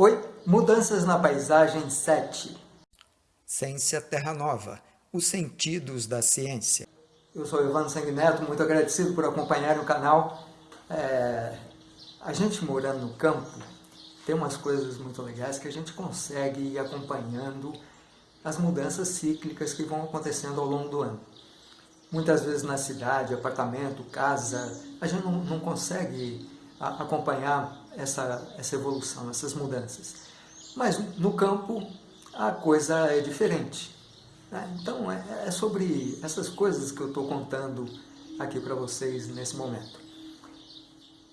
Oi, Mudanças na Paisagem 7. Ciência Terra Nova, os sentidos da ciência. Eu sou Evandro Sanguineto, muito agradecido por acompanhar o canal. É, a gente morando no campo, tem umas coisas muito legais que a gente consegue ir acompanhando as mudanças cíclicas que vão acontecendo ao longo do ano. Muitas vezes na cidade, apartamento, casa, a gente não, não consegue acompanhar essa, essa evolução, essas mudanças. Mas no campo a coisa é diferente. Né? Então é, é sobre essas coisas que eu estou contando aqui para vocês nesse momento.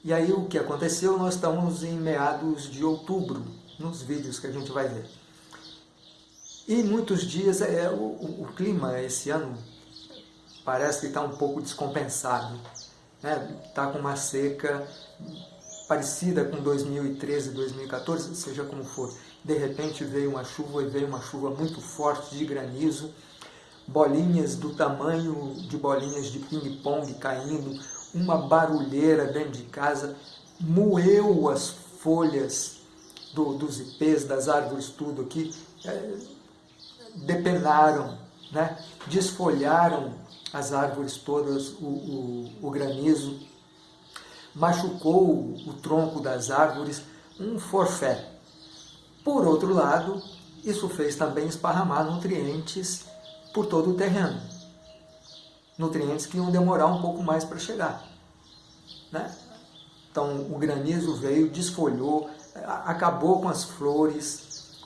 E aí o que aconteceu, nós estamos em meados de outubro, nos vídeos que a gente vai ver. E muitos dias, é, o, o, clima esse ano parece que está um pouco descompensado. Está né? Tá com uma seca parecida com 2013, 2014, seja como for. De repente veio uma chuva e veio uma chuva muito forte de granizo, bolinhas do tamanho de bolinhas de ping-pong caindo, uma barulheira dentro de casa, moeu as folhas do, dos ipês, das árvores, tudo aqui, é, depenaram, né? desfolharam as árvores todas, o, o, o granizo, machucou o tronco das árvores, um forfé. Por outro lado, isso fez também esparramar nutrientes por todo o terreno nutrientes que iam demorar um pouco mais para chegar. Né? Então o granizo veio, desfolhou, acabou com as flores,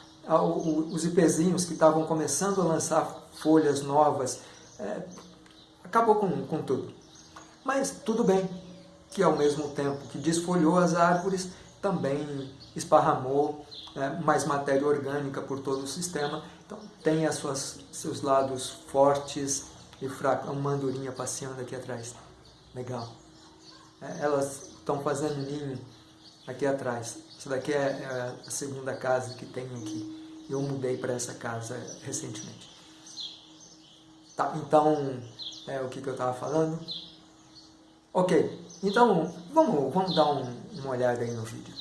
os ipezinhos que estavam começando a lançar folhas novas, é, acabou com, com tudo. Mas tudo bem, que ao mesmo tempo que desfolhou as árvores, também esparramou é, mais matéria orgânica por todo o sistema. Então tem as suas, seus lados fortes, e fraco. Uma andorinha passeando aqui atrás. Legal. É, elas estão fazendo ninho aqui atrás. Essa daqui é, é a segunda casa que tem aqui. Eu mudei para essa casa recentemente. Tá, então, é o que, que eu estava falando? Ok, então vamos, vamos dar um, uma olhada aí no vídeo.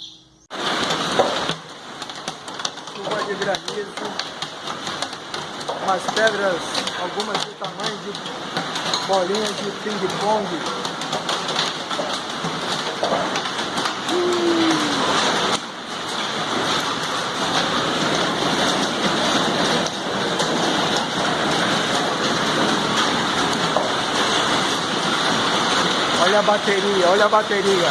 Chuva de granizo, umas pedras, algumas do tamanho de bolinhas de ping-pong. Olha a bateria, olha a bateria.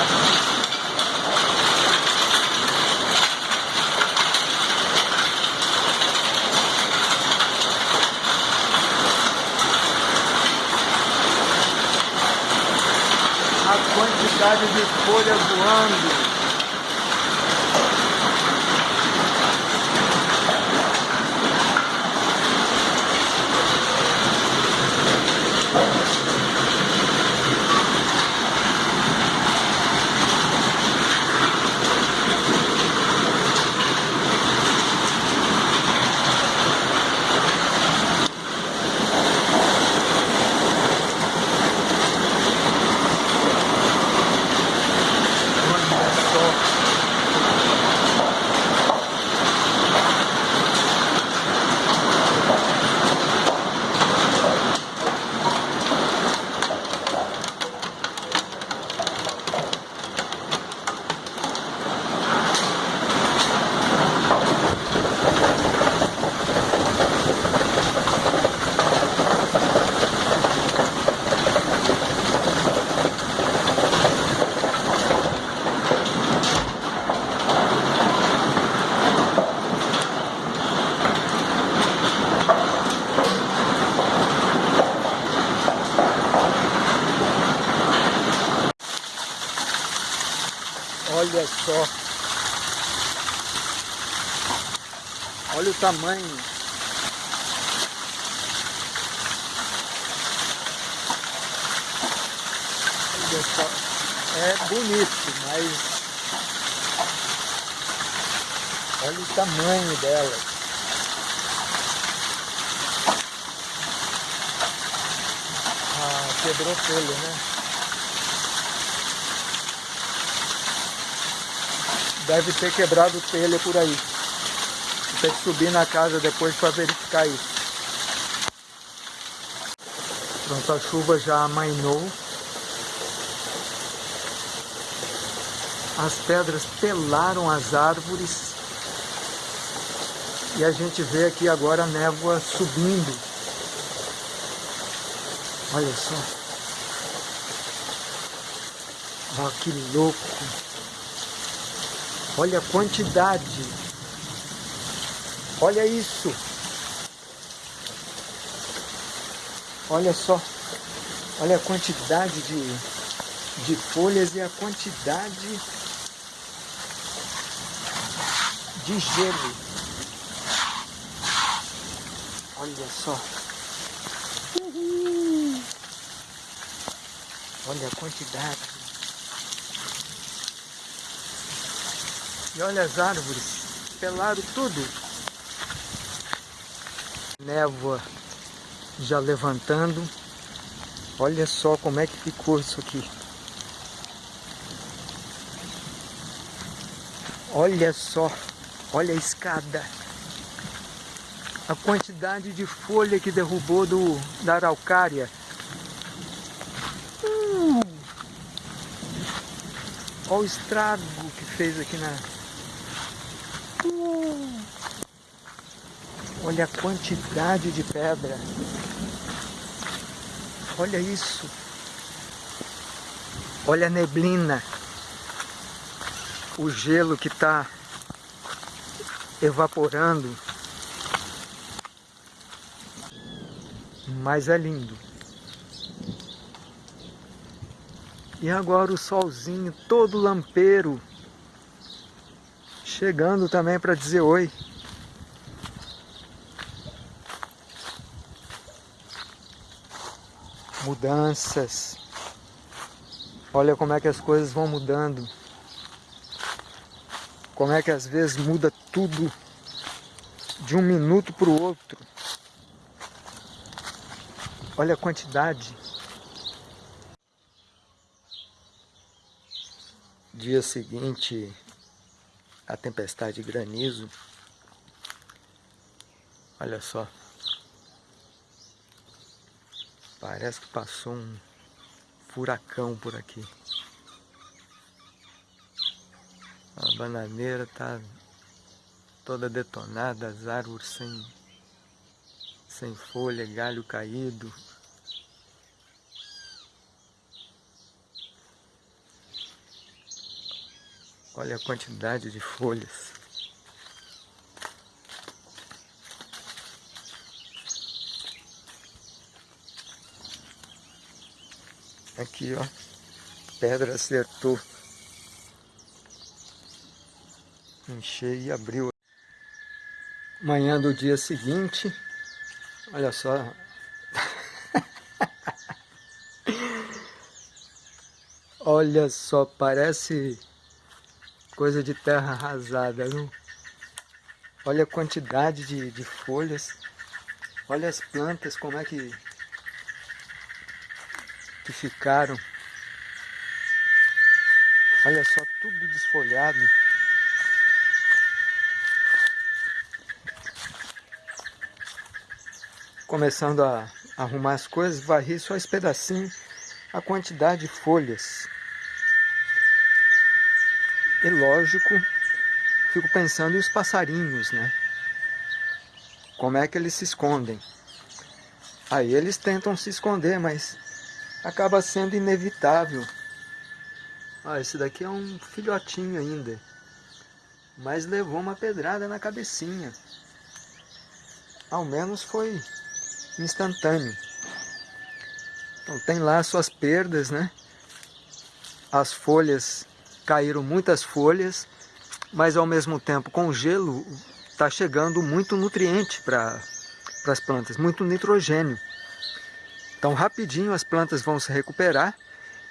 quantidade de folha voando. Olha só. Olha o tamanho. É bonito, mas olha o tamanho dela. Ah, quebrou folha, né? Deve ter quebrado telha por aí. Ter que subir na casa depois para verificar isso. Pronto, a chuva já amainou. As pedras pelaram as árvores. E a gente vê aqui agora a névoa subindo. Olha só. Olha que louco. Olha a quantidade. Olha isso. Olha só. Olha a quantidade de, de folhas e a quantidade de gelo. Olha só. Olha a quantidade. E olha as árvores. Pelaram tudo. Névoa já levantando. Olha só como é que ficou isso aqui. Olha só. Olha a escada. A quantidade de folha que derrubou do, da araucária. Olha o estrago que fez aqui na... Uh! Olha a quantidade de pedra. Olha isso. Olha a neblina. O gelo que está evaporando. Mas é lindo. E agora o solzinho todo lampeiro. Chegando também para dizer oi. Mudanças. Olha como é que as coisas vão mudando. Como é que às vezes muda tudo de um minuto para o outro. Olha a quantidade. Dia seguinte, a tempestade de granizo. Olha só. Parece que passou um furacão por aqui. A bananeira tá toda detonada, as árvores sem, sem folha, galho caído. Olha a quantidade de folhas. Aqui, ó. Pedra acertou. Enchei e abriu. Manhã do dia seguinte. Olha só. Olha só, parece coisa de terra arrasada, viu? Olha a quantidade de, de folhas. Olha as plantas, como é que, que ficaram. Olha só, tudo desfolhado. Começando a arrumar as coisas, varri só esse pedacinho, a quantidade de folhas. E lógico, fico pensando em os passarinhos, né? Como é que eles se escondem? Aí eles tentam se esconder, mas acaba sendo inevitável. Ah, esse daqui é um filhotinho ainda. Mas levou uma pedrada na cabecinha. Ao menos foi instantâneo. Então tem lá suas perdas, né? As folhas caíram muitas folhas, mas ao mesmo tempo com o gelo está chegando muito nutriente para as plantas, muito nitrogênio. Então rapidinho as plantas vão se recuperar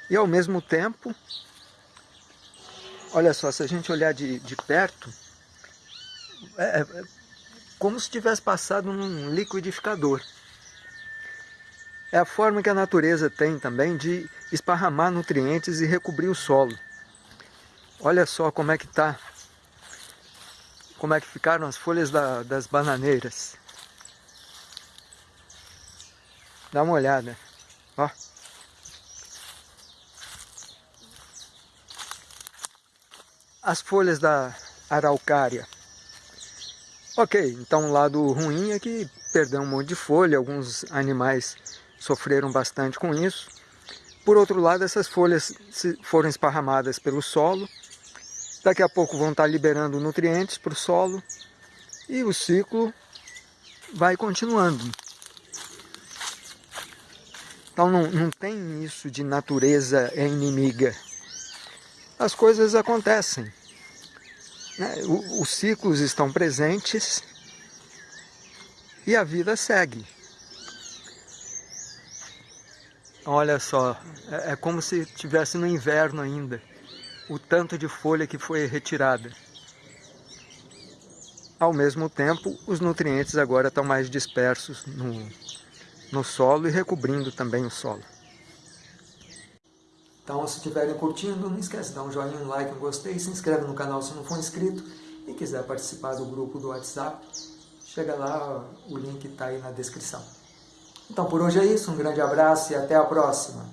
e ao mesmo tempo, olha só, se a gente olhar de, de perto, é, é como se tivesse passado num liquidificador. É a forma que a natureza tem também de esparramar nutrientes e recobrir o solo. Olha só como é que está como é que ficaram as folhas da, das bananeiras. Dá uma olhada, ó. As folhas da araucária. Ok, então o lado ruim é que perdeu um monte de folha, alguns animais sofreram bastante com isso. Por outro lado, essas folhas foram esparramadas pelo solo, daqui a pouco vão estar liberando nutrientes para o solo e o ciclo vai continuando. Então não, não tem isso de natureza inimiga. As coisas acontecem. Né? Os ciclos estão presentes e a vida segue. Olha só, é, é como se estivesse no inverno ainda, o tanto de folha que foi retirada. Ao mesmo tempo, os nutrientes agora estão mais dispersos no, no solo e recobrindo também o solo. Então, se estiverem curtindo, não esquece de dar um joinha, um like, um gostei, se inscreve no canal se não for inscrito e quiser participar do grupo do WhatsApp, chega lá, o link está aí na descrição. Então por hoje é isso, um grande abraço e até a próxima.